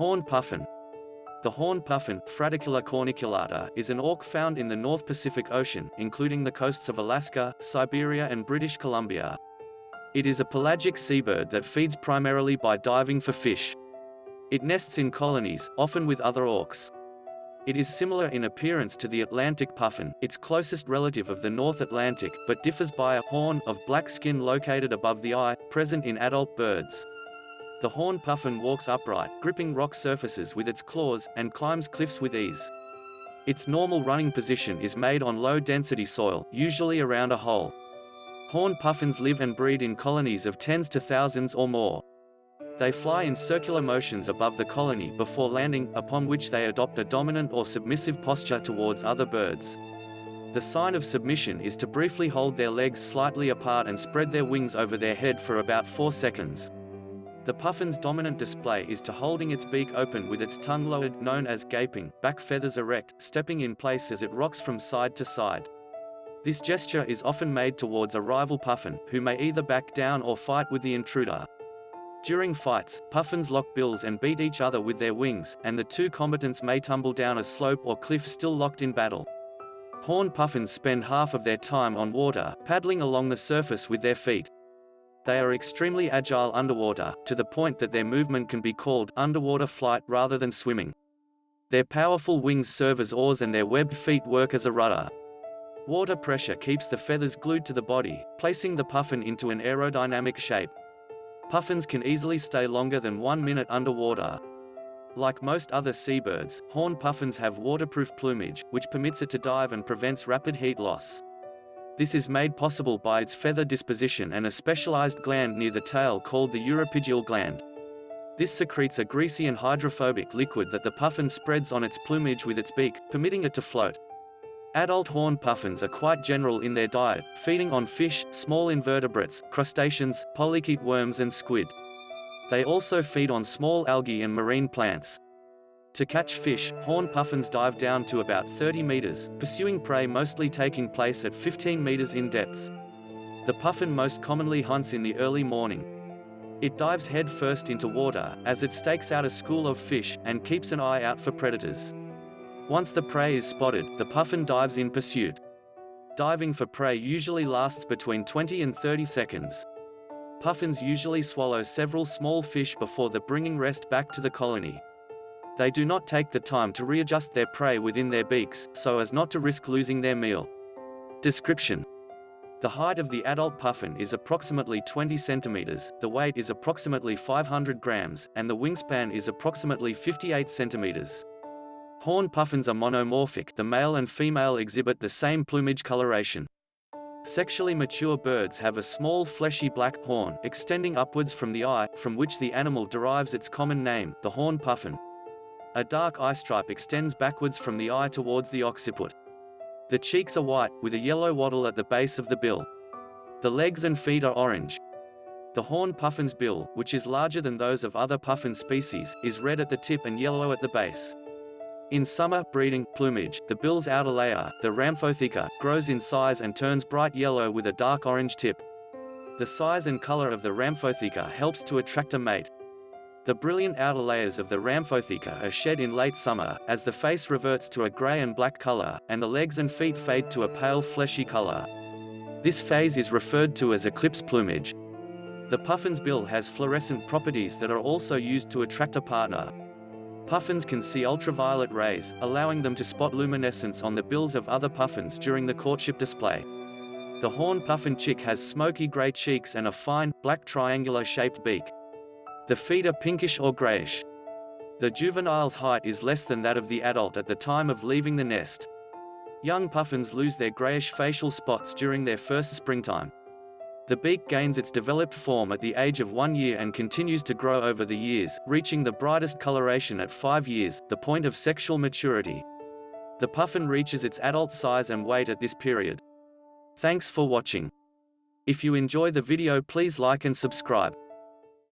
Horned puffin. The horned puffin, Fratercula corniculata, is an auk found in the North Pacific Ocean, including the coasts of Alaska, Siberia and British Columbia. It is a pelagic seabird that feeds primarily by diving for fish. It nests in colonies, often with other auks. It is similar in appearance to the Atlantic puffin, its closest relative of the North Atlantic, but differs by a horn of black skin located above the eye, present in adult birds. The horned puffin walks upright, gripping rock surfaces with its claws, and climbs cliffs with ease. Its normal running position is made on low-density soil, usually around a hole. Horned puffins live and breed in colonies of tens to thousands or more. They fly in circular motions above the colony before landing, upon which they adopt a dominant or submissive posture towards other birds. The sign of submission is to briefly hold their legs slightly apart and spread their wings over their head for about 4 seconds. The puffin's dominant display is to holding its beak open with its tongue lowered known as gaping, back feathers erect, stepping in place as it rocks from side to side. This gesture is often made towards a rival puffin, who may either back down or fight with the intruder. During fights, puffins lock bills and beat each other with their wings, and the two combatants may tumble down a slope or cliff still locked in battle. Horned puffins spend half of their time on water, paddling along the surface with their feet. They are extremely agile underwater, to the point that their movement can be called underwater flight rather than swimming. Their powerful wings serve as oars and their webbed feet work as a rudder. Water pressure keeps the feathers glued to the body, placing the puffin into an aerodynamic shape. Puffins can easily stay longer than one minute underwater. Like most other seabirds, horned puffins have waterproof plumage, which permits it to dive and prevents rapid heat loss. This is made possible by its feather disposition and a specialized gland near the tail called the uropygial gland. This secretes a greasy and hydrophobic liquid that the puffin spreads on its plumage with its beak, permitting it to float. Adult horned puffins are quite general in their diet, feeding on fish, small invertebrates, crustaceans, polychaete worms and squid. They also feed on small algae and marine plants. To catch fish, horned puffins dive down to about 30 meters, pursuing prey mostly taking place at 15 meters in depth. The puffin most commonly hunts in the early morning. It dives head first into water, as it stakes out a school of fish, and keeps an eye out for predators. Once the prey is spotted, the puffin dives in pursuit. Diving for prey usually lasts between 20 and 30 seconds. Puffins usually swallow several small fish before the bringing rest back to the colony. They do not take the time to readjust their prey within their beaks, so as not to risk losing their meal. Description the height of the adult puffin is approximately 20 centimeters, the weight is approximately 500 grams, and the wingspan is approximately 58 centimeters. Horn puffins are monomorphic the male and female exhibit the same plumage coloration. Sexually mature birds have a small fleshy black horn extending upwards from the eye, from which the animal derives its common name, the horn puffin. A dark eye stripe extends backwards from the eye towards the occiput. The cheeks are white, with a yellow wattle at the base of the bill. The legs and feet are orange. The horned puffin's bill, which is larger than those of other puffin species, is red at the tip and yellow at the base. In summer breeding plumage, the bill's outer layer, the rhamphotheca, grows in size and turns bright yellow with a dark orange tip. The size and color of the rhamphotheca helps to attract a mate. The brilliant outer layers of the rhamphotheca are shed in late summer, as the face reverts to a grey and black color, and the legs and feet fade to a pale fleshy color. This phase is referred to as eclipse plumage. The puffin's bill has fluorescent properties that are also used to attract a partner. Puffins can see ultraviolet rays, allowing them to spot luminescence on the bills of other puffins during the courtship display. The horned puffin chick has smoky gray cheeks and a fine, black triangular-shaped beak. The feet are pinkish or grayish. The juvenile's height is less than that of the adult at the time of leaving the nest. Young puffins lose their grayish facial spots during their first springtime. The beak gains its developed form at the age of one year and continues to grow over the years, reaching the brightest coloration at five years, the point of sexual maturity. The puffin reaches its adult size and weight at this period. Thanks for watching. If you enjoy the video please like and subscribe.